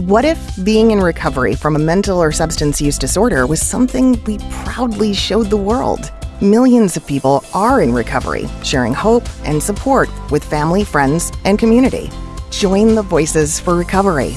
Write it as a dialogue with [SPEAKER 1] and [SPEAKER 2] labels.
[SPEAKER 1] What if being in recovery from a mental or substance use disorder was something we proudly showed the world? Millions of people are in recovery, sharing hope and support with family, friends, and community. Join the Voices for Recovery